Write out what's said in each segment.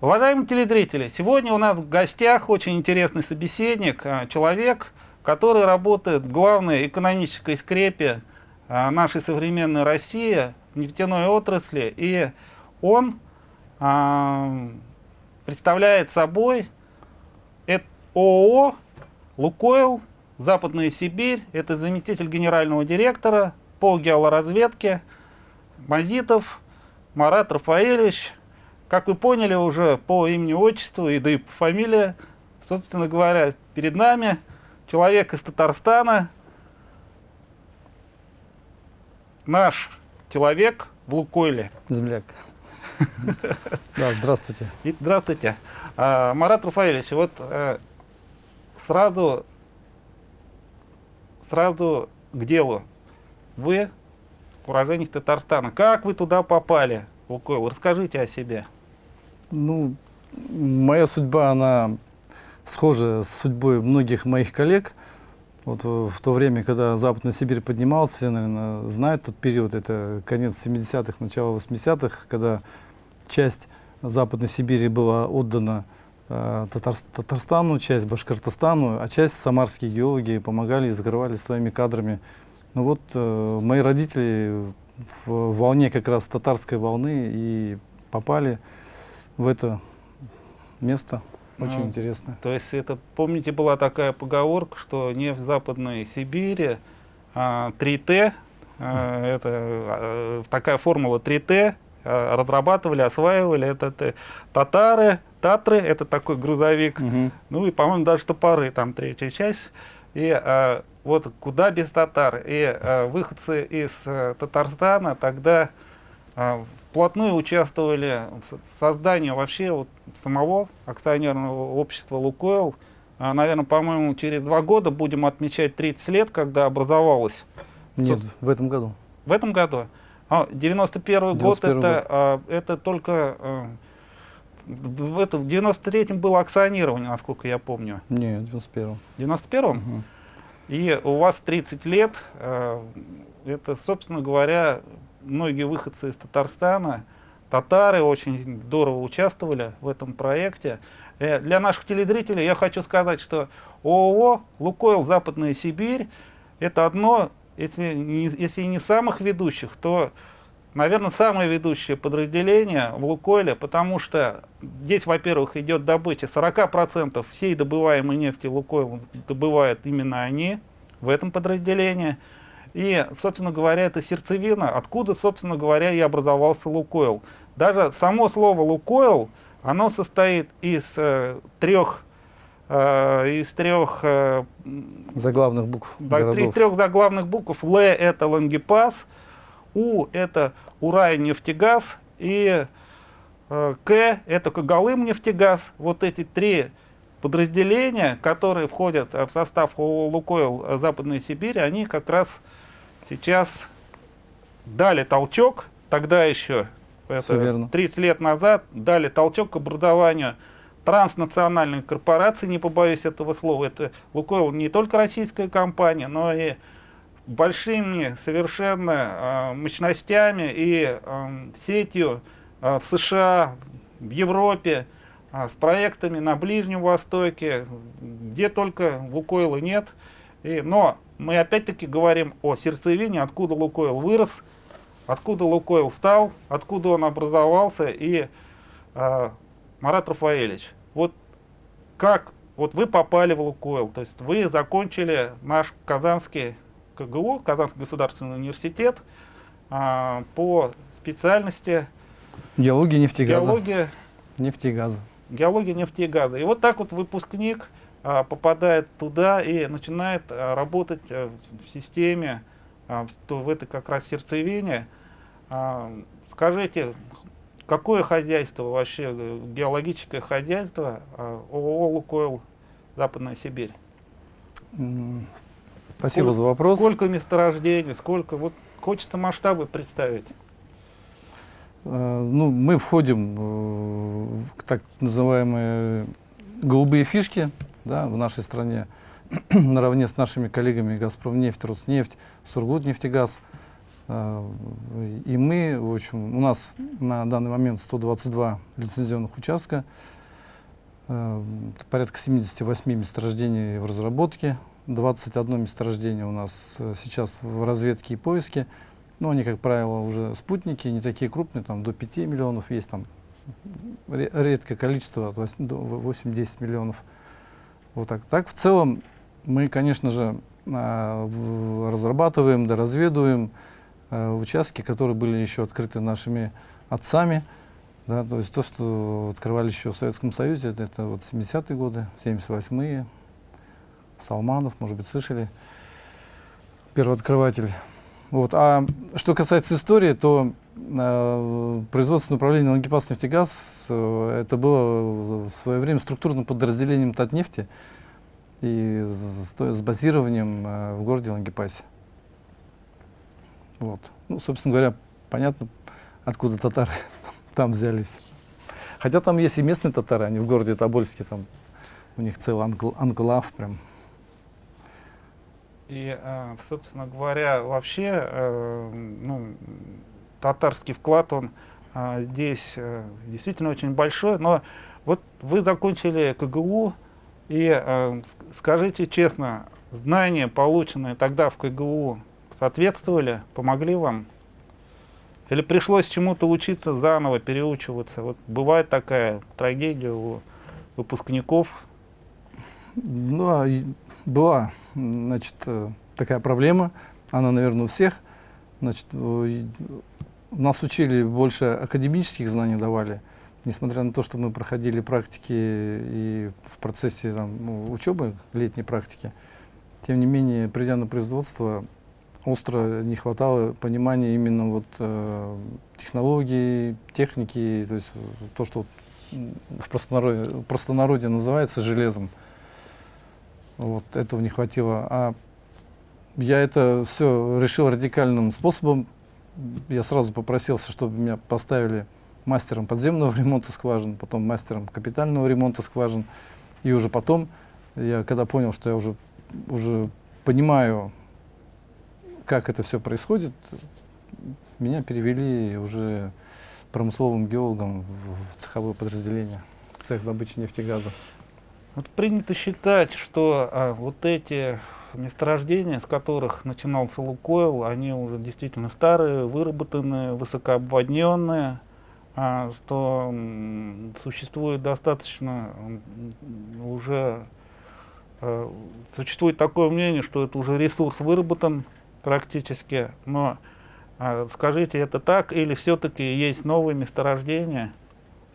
Уважаемые телезрители, сегодня у нас в гостях очень интересный собеседник, а, человек, который работает в главной экономической скрепе а, нашей современной России, нефтяной отрасли, и он а, представляет собой ООО «Лукойл», Западная Сибирь, это заместитель генерального директора по геолоразведке Мазитов Марат Рафаэльевич, как вы поняли уже по имени-отчеству и да и по фамилии, собственно говоря, перед нами человек из Татарстана, наш человек в Лукойле. Земляк. Да, здравствуйте. Здравствуйте. А, Марат Рафаэльевич, вот э, сразу, сразу к делу. Вы уроженец Татарстана. Как вы туда попали, Лукойл? Расскажите о себе. Ну, моя судьба, она схожа с судьбой многих моих коллег. Вот в то время, когда Западная Сибирь поднималась, все, наверное, знают тот период, это конец 70-х, начало 80-х, когда часть Западной Сибири была отдана э, Татар, Татарстану, часть Башкортостану, а часть самарские геологи помогали и закрывали своими кадрами. Ну вот э, мои родители в волне как раз татарской волны и попали в это место. Очень ну, интересно. То есть это, помните, была такая поговорка, что не в Западной Сибири, а 3Т, а, это а, такая формула 3Т, а, разрабатывали, осваивали, это, это татары, татры, это такой грузовик, угу. ну и, по-моему, даже топоры, там третья часть. И а, вот куда без татар. И а, выходцы из а, Татарстана тогда а, вплотную участвовали в создании вообще вот самого акционерного общества «Лукойл». А, наверное, по-моему, через два года будем отмечать 30 лет, когда образовалось. Нет, в этом году. В этом году? А, 91 год, это, год. А, это только... А, в, это, в 93-м было акционирование, насколько я помню. Нет, в 91-м. В 91-м? Угу. И у вас 30 лет, а, это, собственно говоря, многие выходцы из Татарстана, татары очень здорово участвовали в этом проекте. Э, для наших телезрителей я хочу сказать, что ООО «Лукойл Западная Сибирь» это одно, если не, если не самых ведущих, то, наверное, самое ведущее подразделение в «Лукойле», потому что здесь, во-первых, идет добыча 40% всей добываемой нефти «Лукойл» добывают именно они в этом подразделении – и, собственно говоря, это сердцевина, откуда, собственно говоря, и образовался Лукойл. Даже само слово Лукойл, оно состоит из э, трех э, из трех э, заглавных букв. Да, из трех заглавных букв. Л это Лангепас, У это Урай нефтегаз и э, К это Когалым нефтегаз. Вот эти три подразделения, которые входят в состав Лукойл Западной Сибири, они как раз сейчас дали толчок, тогда еще, это 30 лет назад, дали толчок к образованию транснациональной корпорации, не побоюсь этого слова. Это Лукойл не только российская компания, но и большими совершенно э, мощностями и э, сетью э, в США, в Европе, э, с проектами на Ближнем Востоке, где только Лукойла нет. И, но мы опять-таки говорим о сердцевине, откуда Лукойл вырос, откуда Лукойл стал, откуда он образовался. И э, Марат Рафаэльевич, вот как вот вы попали в Лукойл, то есть вы закончили наш Казанский КГУ, Казанский государственный университет, э, по специальности геология нефтегаза. Геология нефтегаза. Геология нефтегаза. И вот так вот выпускник попадает туда и начинает а, работать э, в системе, а, в этой как раз сердцевине. Скажите, какое хозяйство вообще, э, геологическое хозяйство ООО «Лукойл» Западная Сибирь? Спасибо сколько, за вопрос. Сколько месторождений, сколько, вот хочется масштабы представить. Э, ну, мы входим в так называемые голубые фишки, да, в нашей стране наравне с нашими коллегами «Газпромнефть», «Роснефть», «Сургутнефтегаз». Э, и мы, в общем, у нас на данный момент 122 лицензионных участка, э, порядка 78 месторождений в разработке, 21 месторождение у нас э, сейчас в разведке и поиске. Но они, как правило, уже спутники, не такие крупные, там до 5 миллионов есть, там редкое количество, от 8-10 миллионов. Вот так. Так, в целом, мы, конечно же, разрабатываем, доразведываем, Э, участки, которые были еще открыты нашими отцами. Да, то есть то, что открывали еще в Советском Союзе, это, это вот 70-е годы, 78-е. Салманов, может быть, слышали, первооткрыватель. Вот. А что касается истории, то э, производственное управление Лангепас нефтегаз э, это было в свое время структурным подразделением Татнефти и с, с базированием э, в городе Лангепасе. Вот. Ну, собственно говоря, понятно, откуда татары там взялись. Хотя там есть и местные татары, они в городе Тобольске, там у них целый англ, анклав прям. И, э, собственно говоря, вообще, э, ну, татарский вклад, он э, здесь действительно очень большой, но вот вы закончили КГУ, и скажите честно, знания, полученные тогда в КГУ, соответствовали, помогли вам? Или пришлось чему-то учиться заново, переучиваться? Вот бывает такая трагедия у выпускников? Ну, а была, значит, э, такая проблема, она, наверное, у всех. Значит, нас учили больше академических знаний давали, несмотря на то, что мы проходили практики и в процессе там, ну, учебы, летней практики. Тем не менее, придя на производство, остро не хватало понимания именно вот э, технологий, техники, то есть то, что в простонародье, в простонародье называется железом. Вот этого не хватило. А я это все решил радикальным способом. Я сразу попросился, чтобы меня поставили мастером подземного ремонта скважин, потом мастером капитального ремонта скважин. И уже потом, я когда понял, что я уже, уже понимаю как это все происходит, меня перевели уже промысловым геологом в цеховое подразделение, цех добычи нефтегаза. Вот принято считать, что а, вот эти месторождения, с которых начинался Лукойл, они уже действительно старые, выработанные, высокообводненные, а, что существует достаточно уже а, существует такое мнение, что это уже ресурс выработан, практически. Но а, скажите, это так или все-таки есть новые месторождения?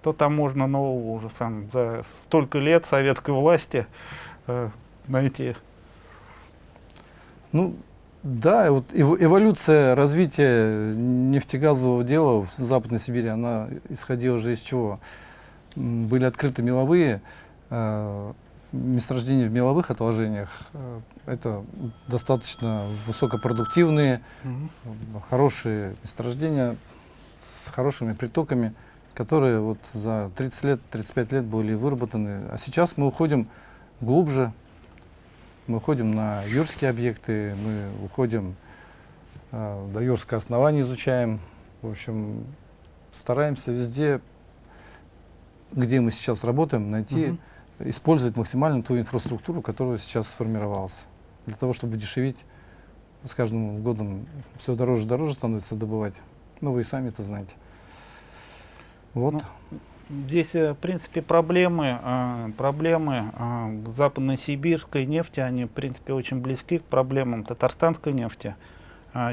Что там можно нового уже сам за столько лет советской власти э, найти? Ну, да, вот эволюция развития нефтегазового дела в Западной Сибири, она исходила уже из чего? Были открыты меловые, э, месторождения в меловых отложениях э, это достаточно высокопродуктивные, угу. хорошие месторождения с хорошими притоками, которые вот за 30 лет, 35 лет были выработаны. А сейчас мы уходим глубже, мы уходим на юрские объекты, мы уходим э, до юрского основания изучаем. В общем, стараемся везде, где мы сейчас работаем, найти угу использовать максимально ту инфраструктуру, которая сейчас сформировалась. Для того, чтобы дешевить, с каждым годом все дороже и дороже становится добывать. Ну, вы и сами это знаете. Вот. Ну, здесь, э, в принципе, проблемы, э, проблемы э, западно-сибирской нефти, они, в принципе, очень близки к проблемам татарстанской нефти.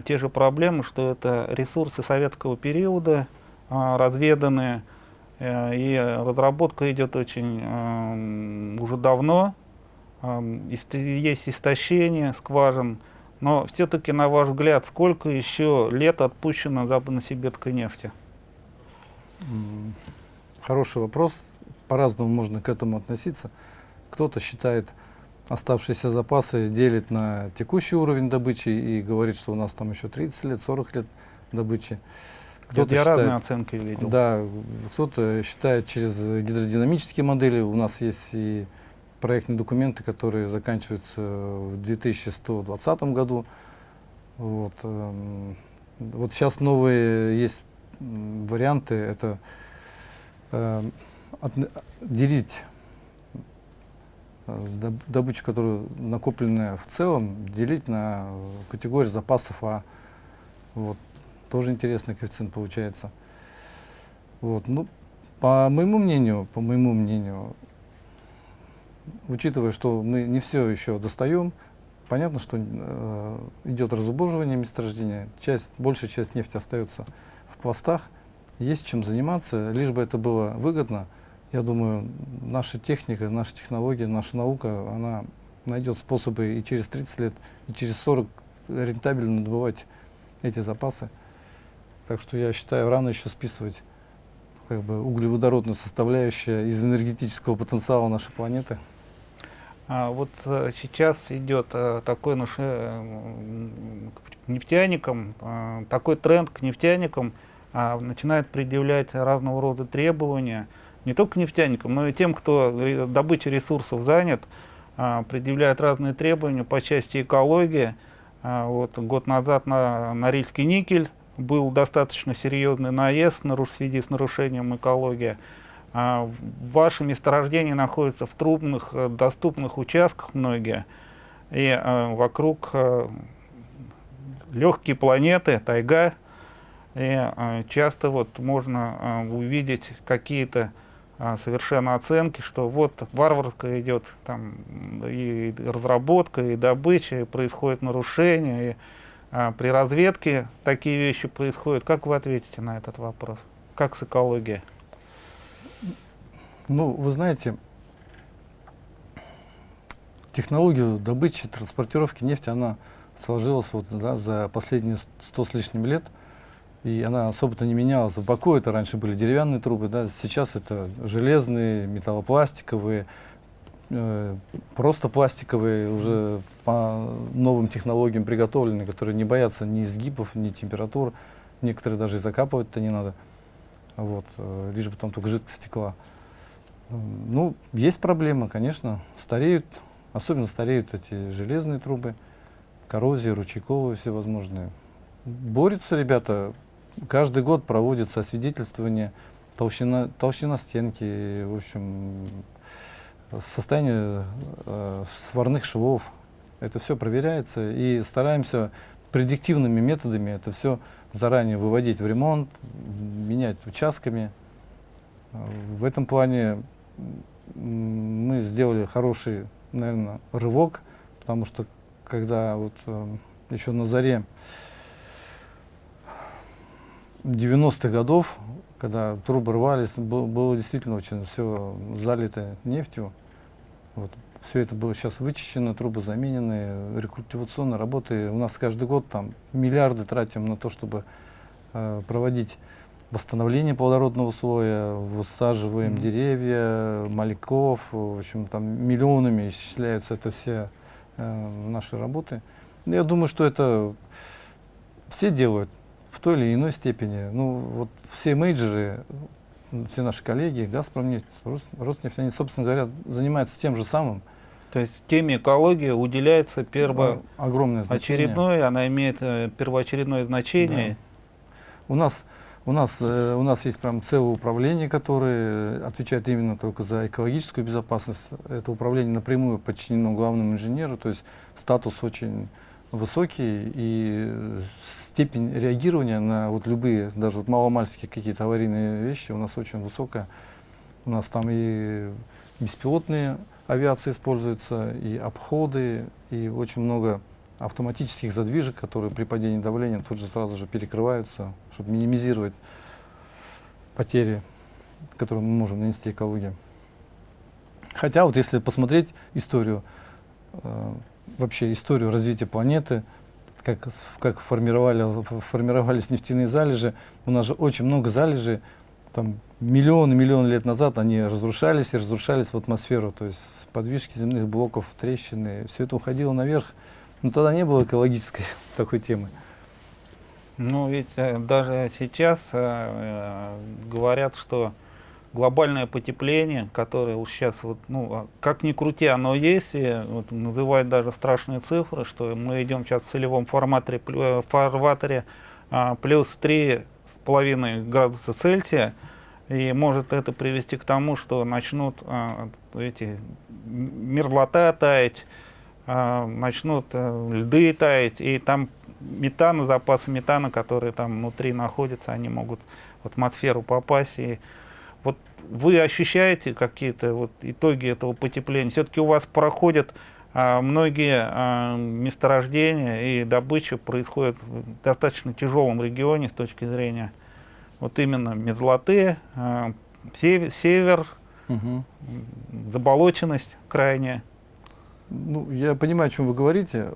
Те же проблемы, что это ресурсы советского периода, разведанные, и разработка идет очень уже давно. Э, есть истощение скважин. Но все-таки, на ваш взгляд, сколько еще лет отпущено западно-сибирской нефти? Хороший вопрос. По-разному можно к этому относиться. Кто-то считает оставшиеся запасы, делит на текущий уровень добычи и говорит, что у нас там еще 30 лет, 40 лет добычи. Кто-то я считает, разные оценки видел. Да, кто-то считает через гидродинамические модели. У нас есть и проектные документы, которые заканчиваются в 2120 году. Вот. Эм, Вот сейчас новые есть варианты, это э, делить э, добычу, которую накопленная в целом, делить на категорию запасов А. Вот. Тоже интересный коэффициент получается. Вот. Ну, по моему мнению, по моему мнению, учитывая, что мы не все еще достаем, понятно, что э, идет разубоживание месторождения, часть, большая часть нефти остается пластах, есть чем заниматься, лишь бы это было выгодно. Я думаю, наша техника, наша технология, наша наука, она найдет способы и через 30 лет, и через 40 рентабельно добывать эти запасы. Так что я считаю, рано еще списывать как бы углеводородная составляющая из энергетического потенциала нашей планеты. А вот а, сейчас идет а, такой наш, а, нефтяникам, такой тренд к нефтяникам, а, начинает предъявлять разного рода требования, не только нефтяникам, но и тем, кто добычей ресурсов занят, а, предъявляют разные требования по части экологии. А, вот год назад на Норильский никель был достаточно серьезный наезд на, в связи с нарушением экологии. А, ваши месторождения находятся в трудных, э, доступных участках многие, и а, вокруг а, легкие планеты, тайга, и а, часто вот можно а, увидеть какие-то а, совершенно оценки, что вот варварская идет там и разработка, и добыча, и происходит нарушение, и а, при разведке такие вещи происходят. Как вы ответите на этот вопрос? Как с экологией? Ну, вы знаете, технологию добычи, транспортировки нефти, она сложилась вот, да, за последние сто с лишним лет, и она особо-то не менялась. В Баку это раньше были деревянные трубы, да, сейчас это железные, металлопластиковые, Э, просто пластиковые, уже по новым технологиям приготовленные, которые не боятся ни изгибов, ни температур. Некоторые даже и закапывать-то не надо. Вот, э, лишь бы там только жидкость стекла. Ну, есть проблема, конечно. Стареют, особенно стареют эти железные трубы, коррозии, ручейковые всевозможные. Борются ребята. Каждый год проводится освидетельствование, толщина, толщина стенки, в общем, состояние э, сварных швов. Это все проверяется и стараемся предиктивными методами это все заранее выводить в ремонт, менять участками. В этом плане мы сделали хороший, наверное, рывок, потому что когда вот э, еще на заре 90-х годов, когда трубы рвались, было, было действительно очень все залито нефтью. Вот. Все это было сейчас вычищено, трубы заменены, рекультивационные работы. У нас каждый год там миллиарды тратим на то, чтобы э, проводить восстановление плодородного слоя, высаживаем mm -hmm. деревья, мальков, в общем, там миллионами исчисляются это все э, наши работы. Я думаю, что это все делают в той или иной степени. Ну, вот все мейджеры, все наши коллеги, Газпром нефть, Роснефть, они, собственно говоря, занимаются тем же самым. То есть теме экологии уделяется перво... огромное значение. Очередное, она имеет э, первоочередное значение. Да. У нас у нас, э, у нас есть прям целое управление, которое отвечает именно только за экологическую безопасность. Это управление напрямую подчинено главному инженеру, то есть статус очень высокий и степень реагирования на вот любые, даже вот маломальские какие-то аварийные вещи у нас очень высокая. У нас там и беспилотные авиации используются, и обходы, и очень много автоматических задвижек, которые при падении давления тут же сразу же перекрываются, чтобы минимизировать потери, которые мы можем нанести экологии. Хотя вот если посмотреть историю э, вообще историю развития планеты, как, как формировали, формировались нефтяные залежи. У нас же очень много залежей, там миллионы миллионы лет назад они разрушались и разрушались в атмосферу, то есть подвижки земных блоков, трещины, все это уходило наверх. Но тогда не было экологической такой темы. Ну ведь э, даже сейчас э, э, говорят, что глобальное потепление, которое вот сейчас, вот, ну, а как ни крути, оно есть, и вот, называют даже страшные цифры, что мы идем сейчас в целевом форматоре, э, фарватере а, плюс 3,5 градуса Цельсия, и может это привести к тому, что начнут а, эти мерзлота таять, а, начнут а, льды таять, и там метана, запасы метана, которые там внутри находятся, они могут в атмосферу попасть. И вы ощущаете какие-то вот итоги этого потепления? Все-таки у вас проходят а, многие а, месторождения и добыча происходит в достаточно тяжелом регионе с точки зрения вот именно мерзлоты, а, север, север угу. заболоченность крайняя. Ну, я понимаю, о чем вы говорите.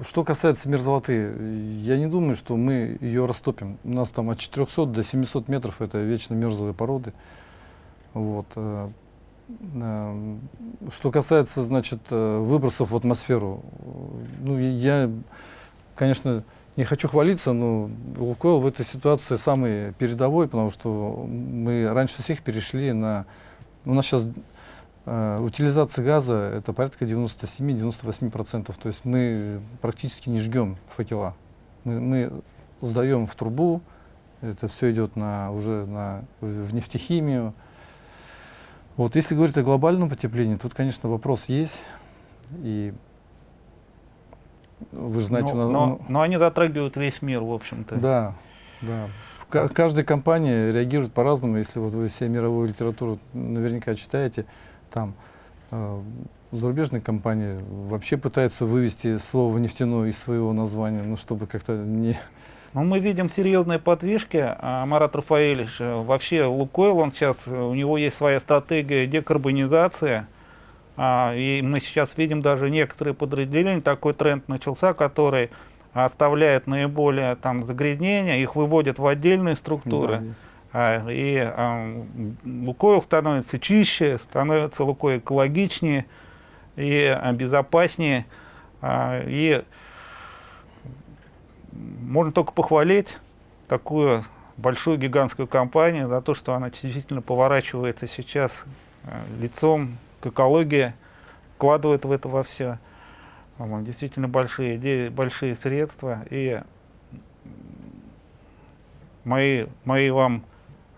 Что касается мерзлоты, я не думаю, что мы ее растопим. У нас там от 400 до 700 метров это вечно мерзлые породы. Вот. Э, э, что касается, значит, э, выбросов в атмосферу, ну, я, конечно, не хочу хвалиться, но Лукойл в этой ситуации самый передовой, потому что мы раньше всех перешли на... У нас сейчас э, утилизация газа это порядка 97-98%. То есть мы практически не жгем факела. Мы, мы сдаем в трубу, это все идет на, уже на, в нефтехимию. Вот если говорить о глобальном потеплении, тут, конечно, вопрос есть. И вы же знаете, но, но, но они затрагивают весь мир, в общем-то. Да, да. В каждой компании реагирует по-разному. Если вот вы все мировую литературу наверняка читаете, там э, зарубежные компании вообще пытаются вывести слово нефтяное из своего названия, ну, чтобы как-то не... Ну, мы видим серьезные подвижки. А Марат Рафаэльевич, э, вообще Лукойл, он сейчас, у него есть своя стратегия декарбонизации а, и мы сейчас видим даже некоторые подразделения, такой тренд начался, который оставляет наиболее там загрязнения, их выводят в отдельные структуры. Да, а, и а, Лукойл становится чище, становится Лукойл экологичнее и безопаснее. А, и можно только похвалить такую большую гигантскую компанию за то, что она действительно поворачивается сейчас а, лицом экология вкладывает в это во все. Действительно большие идеи, большие средства. И мои, мои, вам,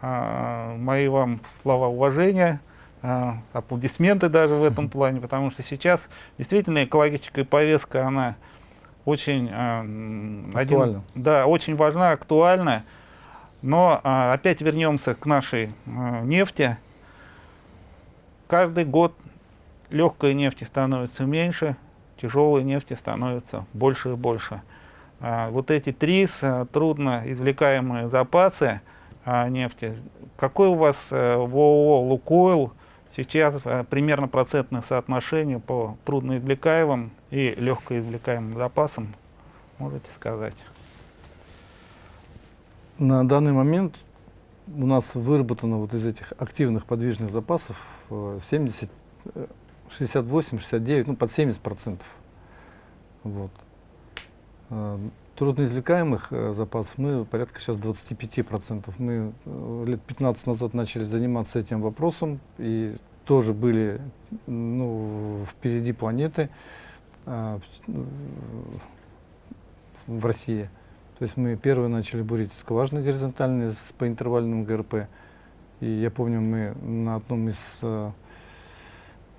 а, мои вам слова уважения, а, аплодисменты даже в этом плане, потому что сейчас действительно экологическая повестка, она очень, а, один, да, очень важна, актуальна. Но а, опять вернемся к нашей а, нефти каждый год легкой нефти становится меньше, тяжелой нефти становится больше и больше. А, вот эти три трудно извлекаемые запасы а, нефти, какой у вас э, в ООО «Лукойл» сейчас э, примерно процентное соотношение по трудноизвлекаемым и легкоизвлекаемым запасам, можете сказать? На данный момент у нас выработано вот из этих активных подвижных запасов 70, 68, 69, ну под 70 процентов. Вот. Э, трудноизвлекаемых э, запасов мы порядка сейчас 25 процентов. Мы э, лет 15 назад начали заниматься этим вопросом и тоже были ну, впереди планеты в, в России. То есть мы первые начали бурить скважины горизонтальные с, по интервальному ГРП. И я помню, мы на одном из э,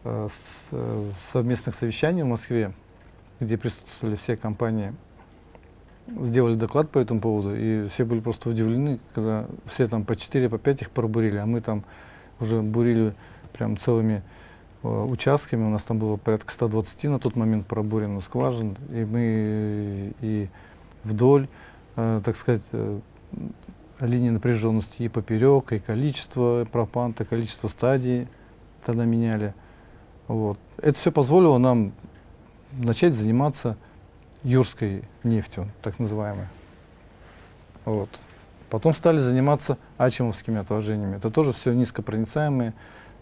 с, совместных совещаний в Москве, где присутствовали все компании, сделали доклад по этому поводу, и все были просто удивлены, когда все там по 4, по 5 их пробурили, а мы там уже бурили прям целыми участками, у нас там было порядка 120 на тот момент пробурено скважин, и мы и вдоль Э, так сказать, э, линии напряженности и поперек, и количество пропанта, количество стадий тогда меняли. Вот. Это все позволило нам начать заниматься юрской нефтью, так называемой. Вот. Потом стали заниматься ачимовскими отложениями. Это тоже все низкопроницаемые,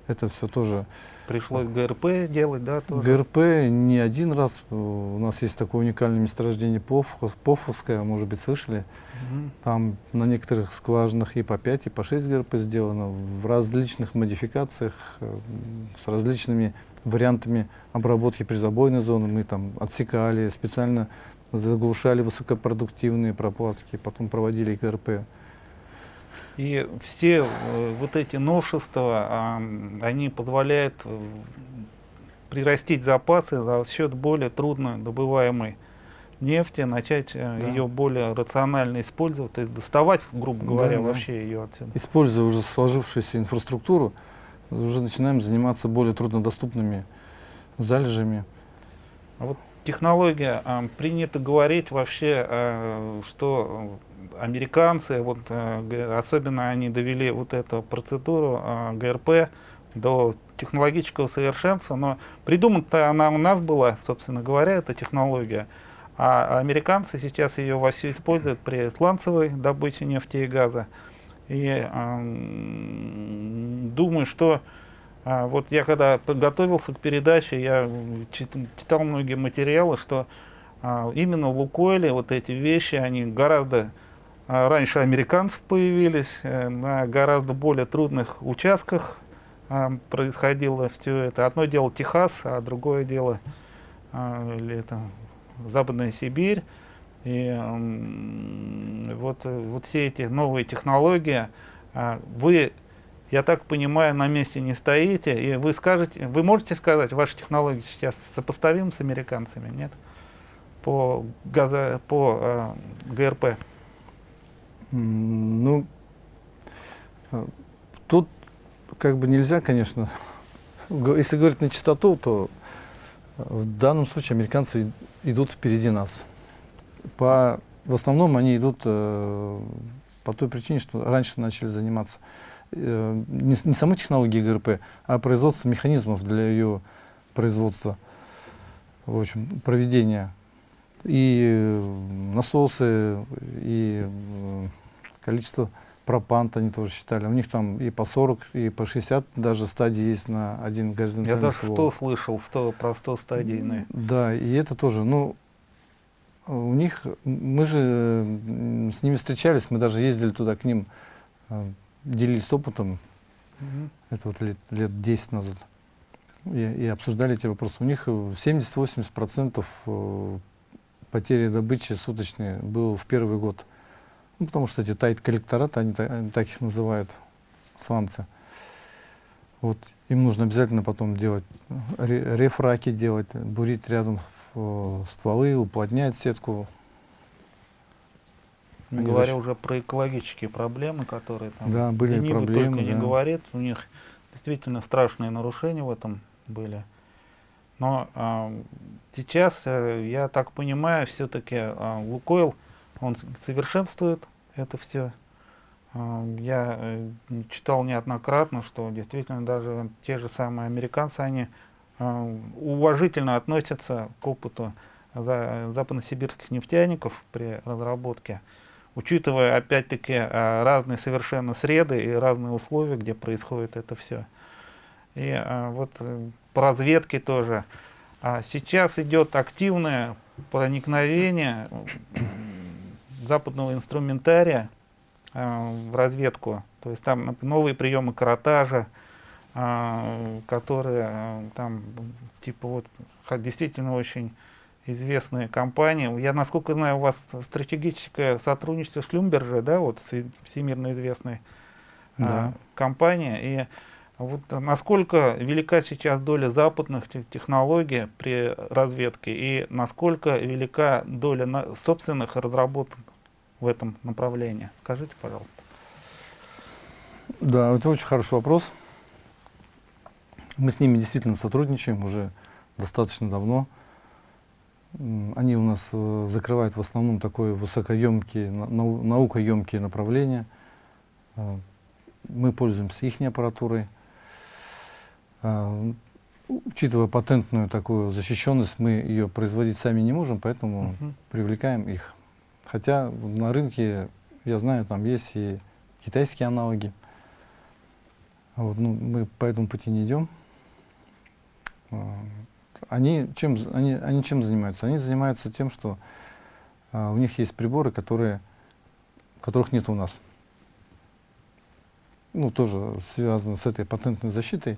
Это все тоже Пришлось ГРП делать, да, тоже? ГРП не один раз. У нас есть такое уникальное месторождение Поф, Пофовское, может быть, слышали. Мгм. Там на некоторых скважинах и по 5, и по 6 ГРП сделано в различных модификациях, э, с различными вариантами обработки призабойной зоны. Мы там отсекали, специально заглушали высокопродуктивные пропластки, потом проводили ГРП. И все э, вот эти новшества, они позволяют э, прирастить запасы за счет более трудно добываемой нефти, начать э, Да. ее более рационально использовать, то есть доставать, грубо Да, говоря, да. вообще ее отсюда. Используя уже сложившуюся инфраструктуру, уже начинаем заниматься более труднодоступными залежами. А вот технология, принято говорить вообще, что американцы, вот, г- особенно они довели вот эту процедуру а, ГРП до технологического совершенства, но придумана-то она у нас была, собственно говоря, эта технология, а американцы сейчас ее вовсю используют при сланцевой добыче нефти и газа. И м, думаю, что а, вот я когда подготовился к передаче, я читал многие материалы, что а, именно в Лукойле вот эти вещи, они гораздо раньше американцев появились, э, на гораздо более трудных участках а, происходило все это. Одно дело Техас, а другое дело а, или это Западная Сибирь. И вот, э, вот все эти новые технологии, а, вы, я так понимаю, на месте не стоите, и вы скажете, вы можете сказать, ваши технологии сейчас сопоставимы с американцами, нет? По, газа, по э, ГРП. Ну, э, тут как бы нельзя, конечно, если говорить на чистоту, то э, в данном случае американцы идут впереди нас. По, в основном они идут э, по той причине, что раньше начали заниматься э, не, не самой технологией ГРП, а производством механизмов для ее производства, в общем, проведения. И э, насосы, и э, количество пропант они тоже считали. У них там и по 40, и по 60 даже стадии есть на один Я горизонтальный даже ствол. 100 слышал, 100, про 100 стадийные. Да, и это тоже, ну, у них, мы же с ними встречались, мы даже ездили туда к ним, э, делились опытом, Мгм. это вот лет, лет 10 назад, и, и обсуждали эти вопросы. У них э, 70-80% э, потери добычи суточные было в первый год. Ну, потому что эти тайт-коллектораты, они, они так их называют, сланцы. Вот им нужно обязательно потом делать ре- рефраки делать, бурить рядом э, стволы, уплотнять сетку. Не говоря уже про экологические проблемы, которые там Да, были проблемы, только не да. говорит, у них действительно страшные нарушения в этом были. Но а, сейчас, э, я так понимаю, все-таки Лукойл, он совершенствует это все. я э, читал неоднократно, что действительно даже те же самые американцы, они а, уважительно относятся к опыту за- западносибирских нефтяников при разработке учитывая опять-таки а, разные совершенно среды и разные условия, где происходит это все. И а, вот э, по разведке тоже. А сейчас идет активное проникновение западного инструментария а, в разведку. То есть там новые приемы каротажа, а, которые а, там типа вот действительно очень известные компании. Я, насколько знаю, у вас стратегическое сотрудничество с Шлюмберже, да, вот всемирно известной Да. компанией. И вот насколько велика сейчас доля западных те- технологий при разведке и насколько велика доля собственных разработок в этом направлении? Скажите, пожалуйста. Да, это очень хороший вопрос. Мы с ними действительно сотрудничаем уже достаточно давно. Они у нас э, закрывают в основном такое высокоемкие, на- нау- наукоемкие направления. Э, Мы пользуемся их аппаратурой. Э, Учитывая патентную такую защищенность, мы ее производить сами не можем, поэтому Мгм. привлекаем их. Хотя на рынке, я знаю, там есть и китайские аналоги. Вот, ну, мы по этому пути не идем. А, они чем, они, они чем занимаются? Они занимаются тем, что а, у них есть приборы, которые, которых нет у нас. Ну, тоже связано с этой патентной защитой.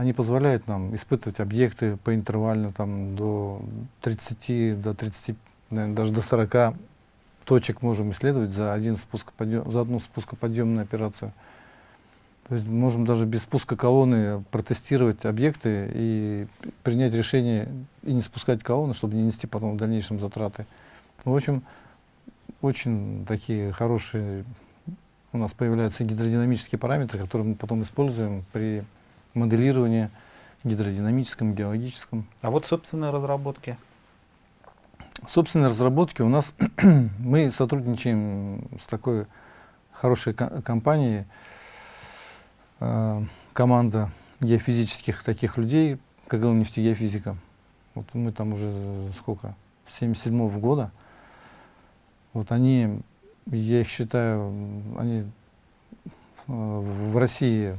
Они позволяют нам испытывать объекты по интервально там, до 30, до 30, наверное, даже до 40 точек можем исследовать за, один спускоподъем, за одну спускоподъемную операцию. То есть можем даже без спуска колонны протестировать объекты и принять решение и не спускать колонны, чтобы не нести потом в дальнейшем затраты. В общем, очень такие хорошие у нас появляются гидродинамические параметры, которые мы потом используем при моделировании гидродинамическом, геологическом. А вот собственные разработки? Собственные разработки у нас, мы сотрудничаем с такой хорошей компанией, э, команда геофизических таких людей, КГЛ нефтегеофизика. Вот мы там уже сколько, 77 -го года. Вот они, я их считаю, они э, в России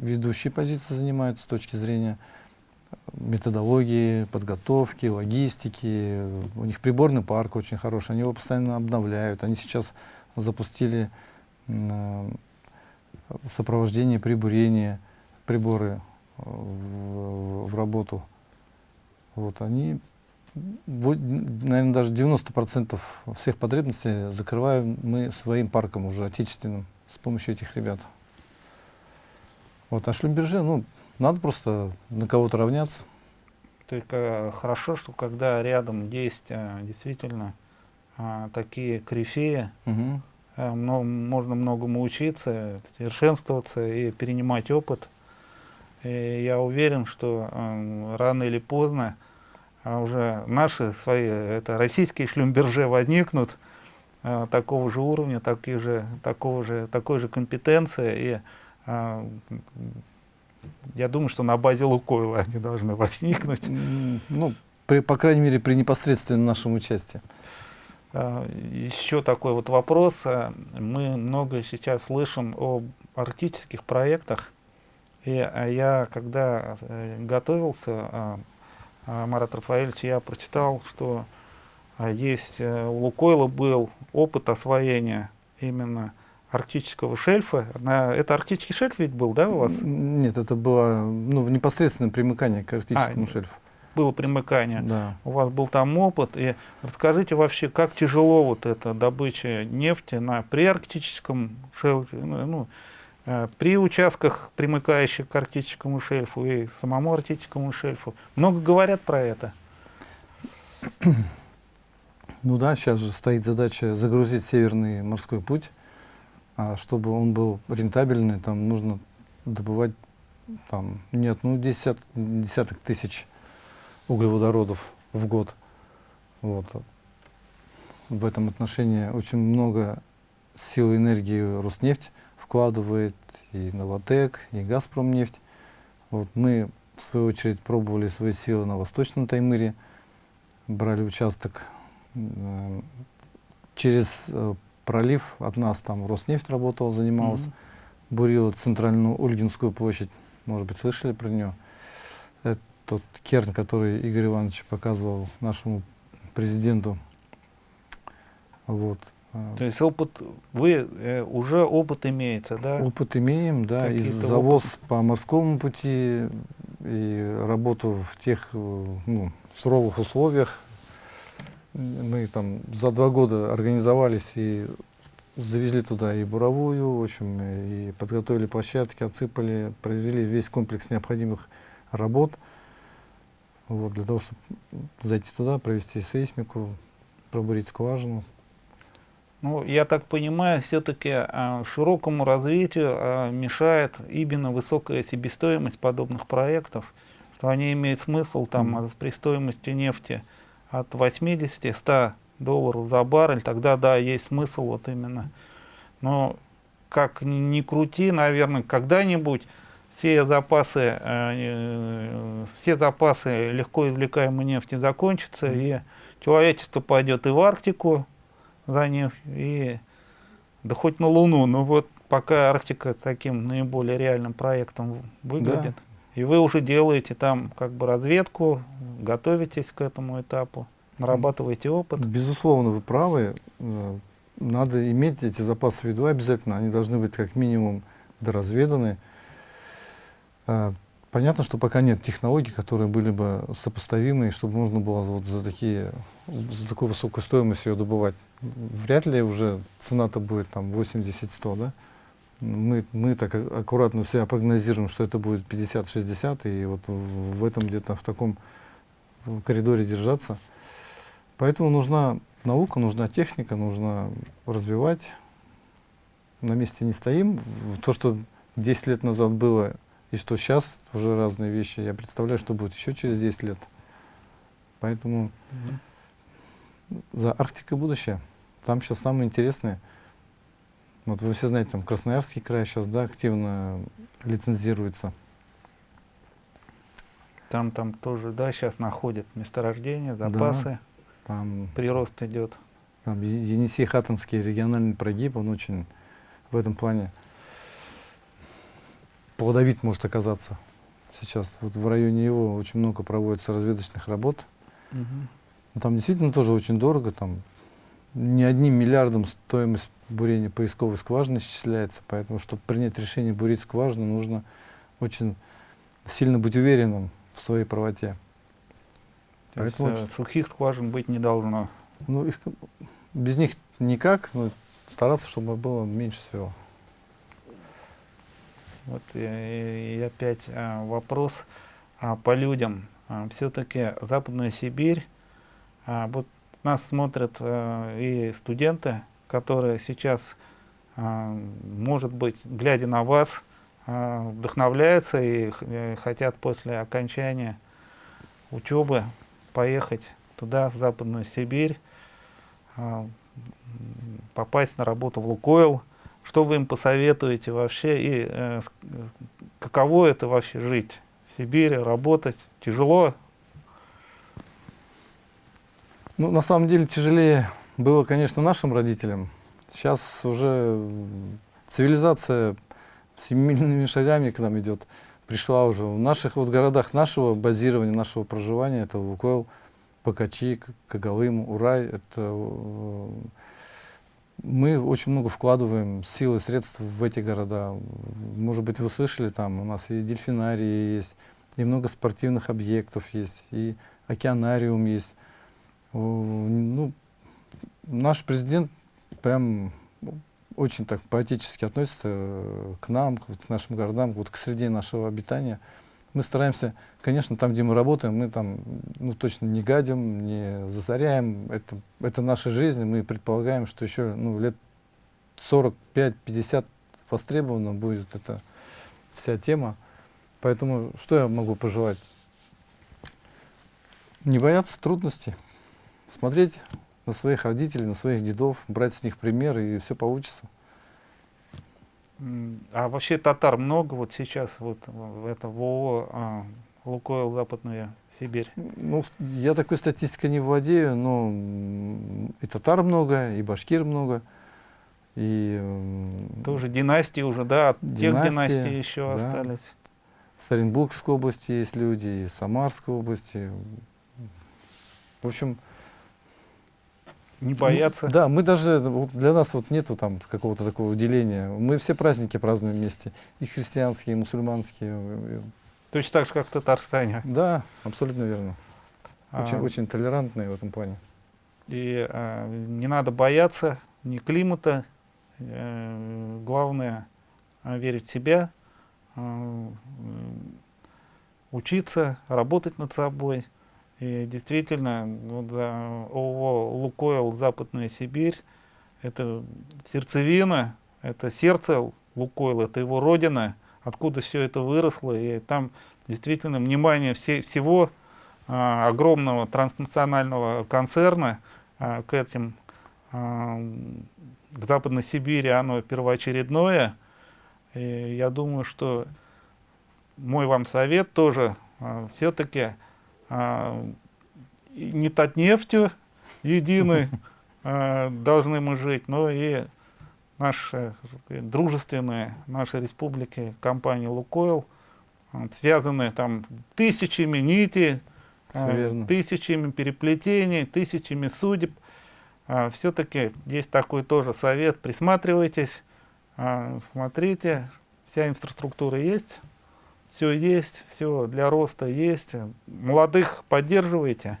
ведущие позиции занимают с точки зрения методологии, подготовки, логистики. У них приборный парк очень хороший, они его постоянно обновляют. Они сейчас запустили э, сопровождение прибурения, приборы э, в, в работу. Вот они, наверное, даже 90% всех потребностей закрываем мы своим парком уже отечественным с помощью этих ребят. Вот, а шлюмберже, ну, надо просто на кого-то равняться. То есть э, хорошо, что когда рядом есть э, действительно э, такие корифеи, угу. э, много, можно многому учиться, совершенствоваться и перенимать опыт. И я уверен, что э, рано или поздно э, уже наши свои, это российские шлюмберже возникнут э, такого же уровня, такие же, такого же, такой же компетенции и я думаю, что на базе Лукойла они должны возникнуть. Ну, при, по крайней мере, при непосредственном нашем участии. А, еще такой вот вопрос. А, мы много сейчас слышим о арктических проектах. И а, я, когда э, готовился, Марат Рафаэльевич, я прочитал, что есть э, у Лукойла был опыт освоения именно арктического шельфа. На, это арктический шельф ведь был, да, у вас? Нет, это было ну, непосредственное примыкание к арктическому а, шельфу. Было примыкание. Да. У вас был там опыт. И расскажите вообще, как тяжело вот эта добыча нефти на приарктическом шельфе, ну, ну э, при участках, примыкающих к арктическому шельфу и самому арктическому шельфу. Много говорят про это. Ну да, сейчас же стоит задача загрузить Северный морской путь а чтобы он был рентабельный, там нужно добывать там, не одну десят, десяток тысяч углеводородов в год. Вот. В этом отношении очень много сил и энергии Роснефть вкладывает, и Новотек, и Газпромнефть. Вот мы, в свою очередь, пробовали свои силы на Восточном Таймыре, брали участок э, через э, пролив от нас, там Роснефть работал, занимался, mm -hmm. бурила центральную Ольгинскую площадь, может быть, слышали про нее. Это тот керн, который Игорь Иванович показывал нашему президенту. Вот. То есть опыт, вы э, уже опыт имеете, да? Опыт имеем, да, и завоз опыт? по морскому пути, и работу в тех э, ну, суровых условиях, мы там за два года организовались и завезли туда и буровую, в общем, и подготовили площадки, отсыпали, произвели весь комплекс необходимых работ вот, для того, чтобы зайти туда, провести сейсмику, пробурить скважину. Ну, я так понимаю, все-таки а, широкому развитию а, мешает именно высокая себестоимость подобных проектов, что они имеют смысл там mm. при стоимости нефти от 80-100 долларов за баррель, тогда да, есть смысл вот именно. Но как ни крути, наверное, когда-нибудь все запасы, э, все запасы легко извлекаемой нефти закончатся, и человечество пойдет и в Арктику за нефть, и да хоть на Луну. Но вот пока Арктика таким наиболее реальным проектом выглядит. Да. И вы уже делаете там как бы разведку, готовитесь к этому этапу, нарабатываете опыт. Безусловно, вы правы. Э, надо иметь эти запасы в виду обязательно. Они должны быть как минимум доразведаны. Э, понятно, что пока нет технологий, которые были бы сопоставимы, чтобы можно было вот за, такие, за такую высокую стоимость ее добывать. Вряд ли уже цена-то будет там 80-100, да? Мы, мы так аккуратно себя прогнозируем, что это будет 50-60, и вот в этом где-то в таком коридоре держаться. Поэтому нужна наука, нужна техника, нужно развивать. На месте не стоим. То, что 10 лет назад было, и что сейчас уже разные вещи, я представляю, что будет еще через 10 лет. Поэтому mm -hmm. за Арктикой будущее. Там сейчас самое интересное – вот вы все знаете, там Красноярский край сейчас да, активно лицензируется. Там, там тоже, да, сейчас находят месторождения, запасы, да, там, прирост идет. Там Енисей-Хатанский региональный прогиб, он очень в этом плане плодовит может оказаться сейчас. Вот в районе его очень много проводится разведочных работ. Угу. Там действительно тоже очень дорого, там не одним миллиардом стоимость бурение поисковой скважины исчисляется, поэтому, чтобы принять решение бурить скважину, нужно очень сильно быть уверенным в своей правоте. То поэтому есть, э, сухих скважин быть не должно? Ну, их, без них никак, но стараться, чтобы было меньше всего. Вот и, и опять а, вопрос а, по людям. А, Все-таки Западная Сибирь, а, вот нас смотрят а, и студенты, которые сейчас, а, может быть, глядя на вас, а, вдохновляются и э, хотят после окончания учебы поехать туда, в Западную Сибирь, а, попасть на работу в Лукойл. Что вы им посоветуете вообще и э, каково это вообще жить в Сибири, работать? Тяжело? Ну, на самом деле тяжелее было, конечно, нашим родителям. Сейчас уже цивилизация семимильными шагами к нам идет. Пришла уже в наших вот городах нашего базирования, нашего проживания. Это Лукойл, Покачи, Кагалым, Урай. Это, э, мы очень много вкладываем сил и средств в эти города. Может быть, вы слышали, там у нас и дельфинарии есть, и много спортивных объектов есть, и океанариум есть. Ну, наш президент прям очень так поэтически относится э, к нам, к нашим городам, вот к среде нашего обитания. Мы стараемся, конечно, там, где мы работаем, мы там ну, точно не гадим, не засоряем. Это, это наша жизнь, мы предполагаем, что еще ну, лет 45-50 востребована будет эта вся тема. Поэтому что я могу пожелать? Не бояться трудностей, смотреть на своих родителей, на своих дедов, брать с них пример, и все получится. А вообще татар много вот сейчас, вот это в ООО а, Лукойл Западная Сибирь? Ну, я такой статистикой не владею, но и татар много, и башкир много. И, Тоже династии уже, да, от династии, тех династий еще да. остались. В Оренбургской области есть люди, и Самарской области. В общем, не бояться. Ну, да, мы даже, для нас вот нету там какого-то такого деления. Мы все праздники празднуем вместе. И христианские, и мусульманские. Точно так же, как в Татарстане. Да, абсолютно верно. Очень, а, очень толерантные в этом плане. И а, не надо бояться ни климата. А, главное а, верить в себя, а, учиться, работать над собой. И действительно, вот, ООО «Лукойл Западная Сибирь» — это сердцевина, это сердце Лукойл, это его родина, откуда все это выросло. И там действительно внимание все, всего а, огромного транснационального концерна а, к этим, а, к Западной Сибири, оно первоочередное. И я думаю, что мой вам совет тоже а, все-таки не нефтью единой а, должны мы жить, но и наши дружественные нашей республики компании «Лукойл», вот, связаны там тысячами нитей, тысячами переплетений, тысячами судеб. А, Все-таки есть такой тоже совет, присматривайтесь, а, смотрите, вся инфраструктура есть, все есть, все для роста есть. Молодых поддерживайте.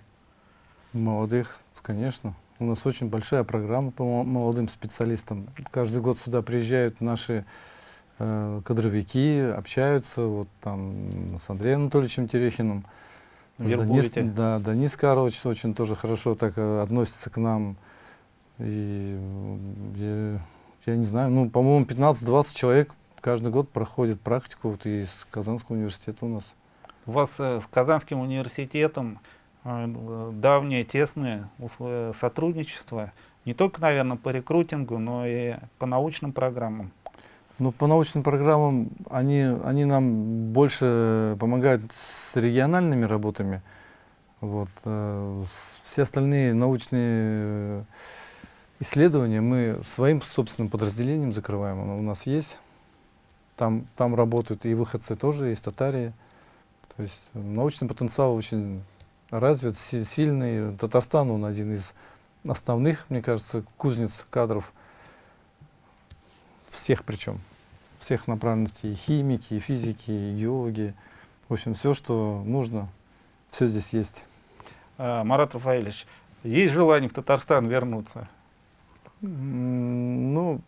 Молодых, конечно. У нас очень большая программа по молодым специалистам. Каждый год сюда приезжают наши э, кадровики, общаются вот там с Андреем Анатольевичем Терехиным. Денис, да, Денис Карлович очень тоже хорошо так э, относится к нам. И я, я не знаю, ну, по-моему, 15-20 человек каждый год проходит практику вот из Казанского университета у нас. У вас э, с Казанским университетом э, давнее, тесное сотрудничество, не только, наверное, по рекрутингу, но и по научным программам. Ну, по научным программам они, они нам больше помогают с региональными работами. Вот. Э, все остальные научные исследования мы своим собственным подразделением закрываем. Оно у нас есть. Там, там работают и выходцы тоже, есть татарии. То есть научный потенциал очень развит, сильный. Татарстан, он один из основных, мне кажется, кузнец кадров. Всех причем. Всех направленностей. И химики, и физики, и геологи. В общем, все, что нужно, все здесь есть. А, Марат Рафаэльевич, есть желание в Татарстан вернуться? Ну,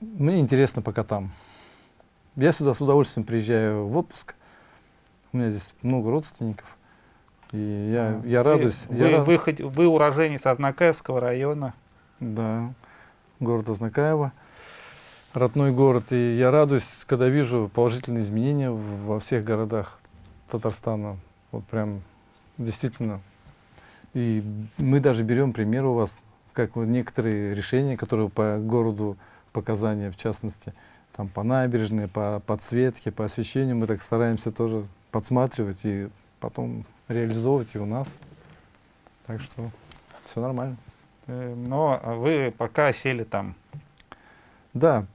мне интересно пока там. Я сюда с удовольствием приезжаю в отпуск. У меня здесь много родственников. И я, а, я радуюсь. Вы, я вы, вы, вы уроженец Азнакаевского района? Да, город Азнакаево. Родной город. И я радуюсь, когда вижу положительные изменения во всех городах Татарстана. Вот прям действительно. И мы даже берем пример у вас, как вот некоторые решения, которые по городу показания, в частности, там по набережной, по подсветке, по освещению, мы так стараемся тоже подсматривать и потом реализовывать и у нас. Так что все нормально. Э, но вы пока сели там. Да,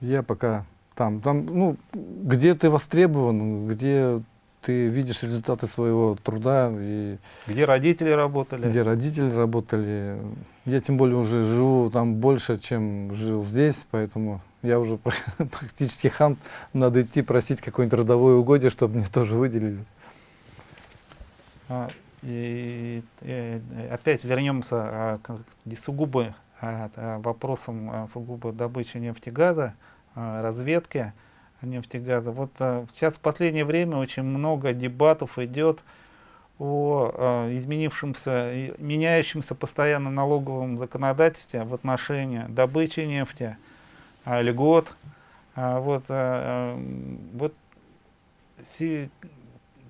я пока там. Там, ну, где ты востребован, где ты видишь результаты своего труда. И где родители работали? Где родители работали. Я тем более уже живу там больше, чем жил здесь, поэтому я уже практически хан. Надо идти просить какое-нибудь родовое угодье, чтобы мне тоже выделили. А, и, и опять вернемся а, к сугубо а, вопросам сугубо добычи нефтегаза, а, разведки нефтегаза. Вот а, сейчас в последнее время очень много дебатов идет о а, изменившемся, меняющемся постоянно налоговом законодательстве в отношении добычи нефти, а, льгот. Вот, вот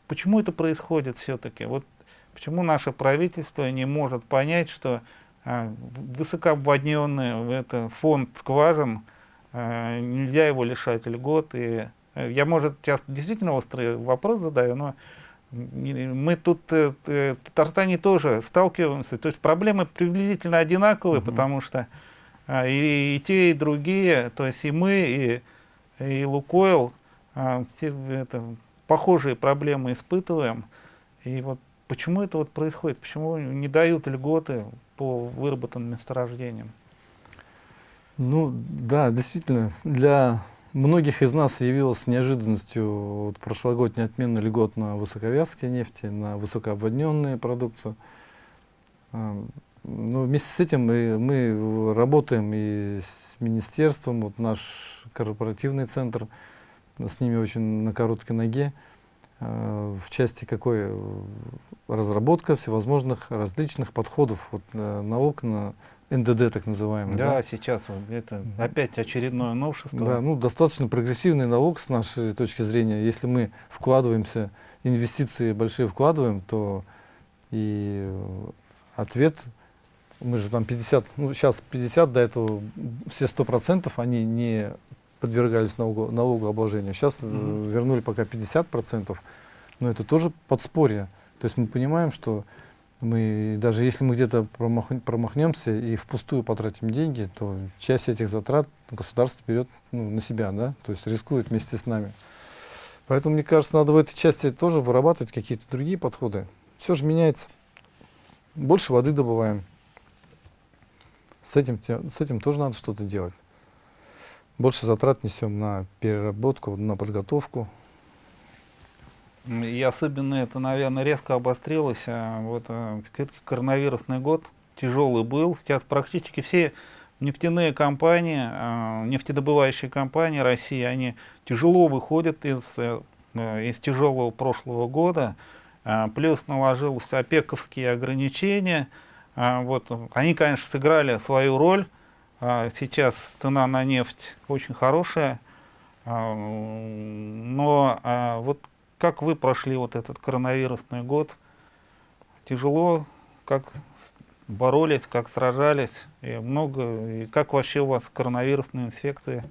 почему это происходит все-таки? Вот почему наше правительство не может понять, что высокообводненный это фонд скважин, нельзя его лишать льгот. И, э, я, может, сейчас действительно острый вопрос задаю, но мы тут э, в Татарстане тоже сталкиваемся, то есть проблемы приблизительно одинаковые, угу. потому что и, и те, и другие, то есть и мы, и, и Лукойл, все это, похожие проблемы испытываем. И вот почему это вот происходит, почему не дают льготы по выработанным месторождениям? Ну да, действительно, для многих из нас явилась неожиданностью вот, прошлогодняя отмена льгот на высоковязкие нефти, на высокообводненные продукцию. А, но вместе с этим мы, мы работаем и с министерством, вот наш корпоративный центр, с ними очень на короткой ноге, а, в части какой разработка всевозможных различных подходов. Вот, э, налог на НДД так называемый. Да, да? сейчас это опять очередное новшество. Да, ну достаточно прогрессивный налог с нашей точки зрения. Если мы вкладываемся, инвестиции большие вкладываем, то и ответ, мы же там 50, ну сейчас 50, до этого все 100% они не подвергались налогу, налогообложению. Сейчас mm -hmm. вернули пока 50%, но это тоже подспорье. То есть мы понимаем, что Мы, даже если мы где-то промах, промахнемся и впустую потратим деньги, то часть этих затрат государство берет ну, на себя, да, то есть рискует вместе с нами. Поэтому, мне кажется, надо в этой части тоже вырабатывать какие-то другие подходы. Все же меняется. Больше воды добываем. С этим, с этим тоже надо что-то делать. Больше затрат несем на переработку, на подготовку. И особенно это, наверное, резко обострилось. А вот а, коронавирусный год тяжелый был. Сейчас практически все нефтяные компании, а, нефтедобывающие компании России, они тяжело выходят из, э, из тяжелого прошлого года. Плюс наложились опековские ограничения. Вот, они, конечно, сыграли свою роль. Сейчас цена на нефть очень хорошая. Но вот как вы прошли вот этот коронавирусный год? Тяжело, как боролись, как сражались, и много, и как вообще у вас коронавирусные инфекции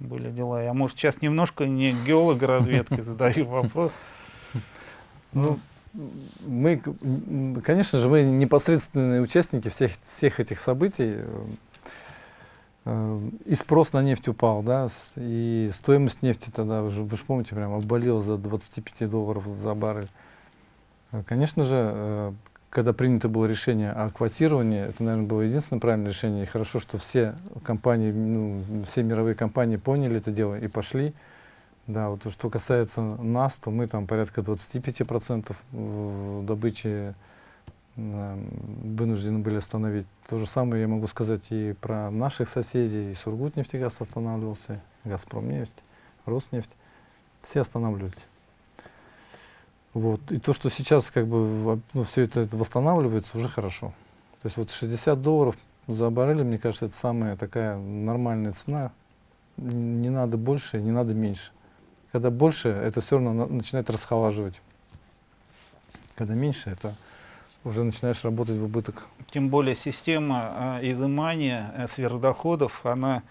были дела? Я, может, сейчас немножко не геолога разведки задаю вопрос. Ну, мы, конечно же, мы непосредственные участники всех, всех этих событий. Э, и спрос на нефть упал, да, и стоимость нефти тогда, вы же, вы же помните, прям обвалила за 25 долларов за баррель. Э, конечно же, э, когда принято было решение о квотировании, это, наверное, было единственное правильное решение. И хорошо, что все компании, ну, все мировые компании поняли это дело и пошли. Да, вот что касается нас, то мы там порядка 25% добычи вынуждены были остановить. То же самое я могу сказать и про наших соседей. И Сургутнефтегаз останавливался, Газпромнефть, Роснефть. Все останавливались. Вот. И то, что сейчас как бы ну, все это, это восстанавливается, уже хорошо. То есть вот 60 долларов за баррель, мне кажется, это самая такая нормальная цена. Не надо больше, не надо меньше. Когда больше, это все равно начинает расхолаживать. Когда меньше, это уже начинаешь работать в убыток. Тем более система э, изымания сверхдоходов, она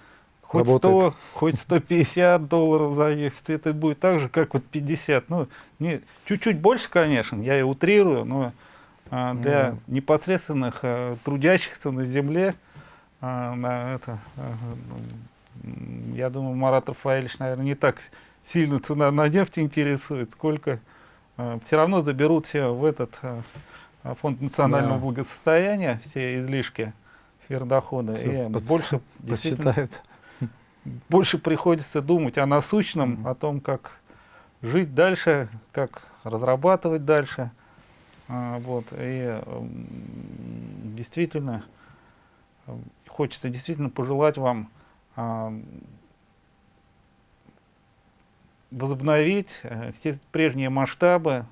хоть 100, хоть 150 долларов за если это будет так же, как вот 50. Ну, чуть-чуть больше, конечно, я и утрирую, но э, для mm. непосредственных э, трудящихся на земле, э, на это, э, я думаю, Марат Рафаэльевич, наверное, не так сильно цена на нефть интересует, сколько э, все равно заберут все в этот... Э, а фонд национального да. благосостояния, все излишки сверхдохода, все и под, больше, посчитают. больше приходится думать о насущном, mm -hmm. о том, как жить дальше, как разрабатывать дальше. А, вот, и действительно, хочется действительно пожелать вам а, возобновить э, все прежние масштабы, а,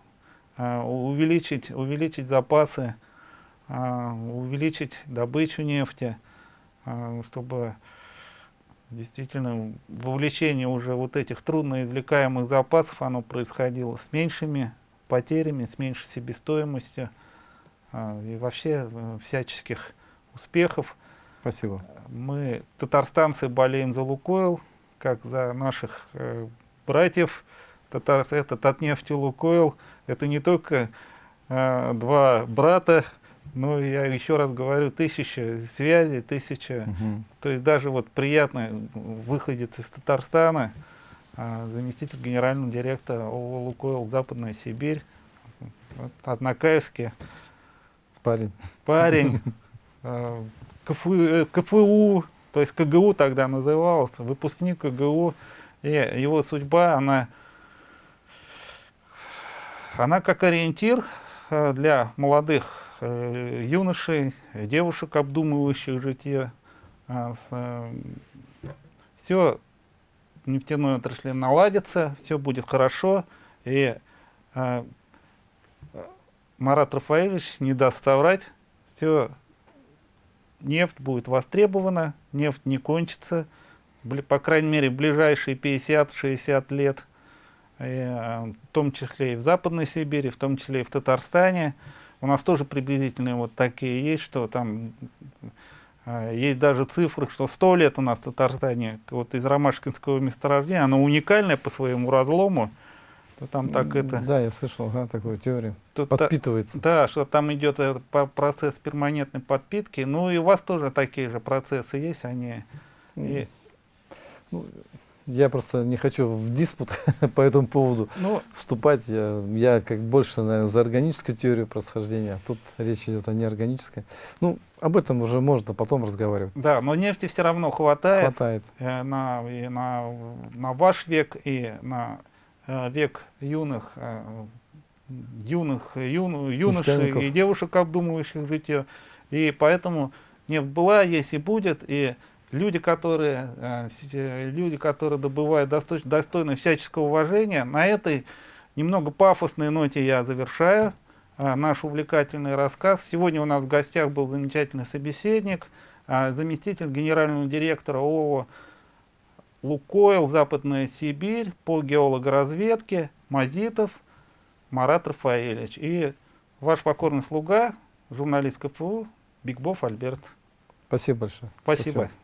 увеличить, увеличить запасы, а, увеличить добычу нефти, а, чтобы действительно вовлечение уже вот этих трудно извлекаемых запасов, оно происходило с меньшими потерями, с меньшей себестоимостью и вообще э, всяческих успехов. Спасибо. Мы, татарстанцы, болеем за Лукойл, как за наших э, братьев, Татар, это Татнефть и Лукойл, это не только э, два брата, но я еще раз говорю, тысяча связей, тысяча, угу. то есть даже вот приятно выходец из Татарстана, э, заместитель генерального директора ООО «Лукойл Западная Сибирь», вот, Однокаевский. Парень. Парень. Э, КФУ, э, КФУ, то есть КГУ тогда назывался, выпускник КГУ, и его судьба, она она как ориентир э, для молодых э, юношей, девушек, обдумывающих житие. А, э, все нефтяной отрасли наладится, все будет хорошо, и Марат Рафаэльевич не даст соврать, все, нефть будет востребована, нефть не кончится, по крайней мере, в ближайшие 50-60 лет в том числе и в Западной Сибири, в том числе и в Татарстане. У нас тоже приблизительные вот такие есть, что там э, есть даже цифры, что 100 лет у нас в Татарстане вот из ромашкинского месторождения, оно уникальное по своему разлому, То там так это... Да, я слышал, ага, такую теорию. та- Подпитывается. Да, что там идет по- процесс перманентной подпитки. Ну и у вас тоже такие же процессы есть, они... и- Я просто не хочу в диспут по этому поводу ну, вступать. Я, я как больше, наверное, за органическую теорию происхождения. а Тут речь идет о неорганической. Ну, об этом уже можно потом разговаривать. да, но нефти все равно хватает. Хватает. э, на, и на, на ваш век и на э, век юных, э, юных юн, юношей и девушек, обдумывающих житье. И поэтому нефть была, есть и будет. И люди, которые, э, люди, которые добывают достой- достойно всяческого уважения, на этой немного пафосной ноте я завершаю э, наш увлекательный рассказ. Сегодня у нас в гостях был замечательный собеседник, э, заместитель генерального директора ООО «Лукойл. Западная Сибирь» по геологоразведке Мазитов Марат Рафаэльевич. И ваш покорный слуга, журналист КФУ Бигбов Альберт. Спасибо большое. Спасибо. Спасибо.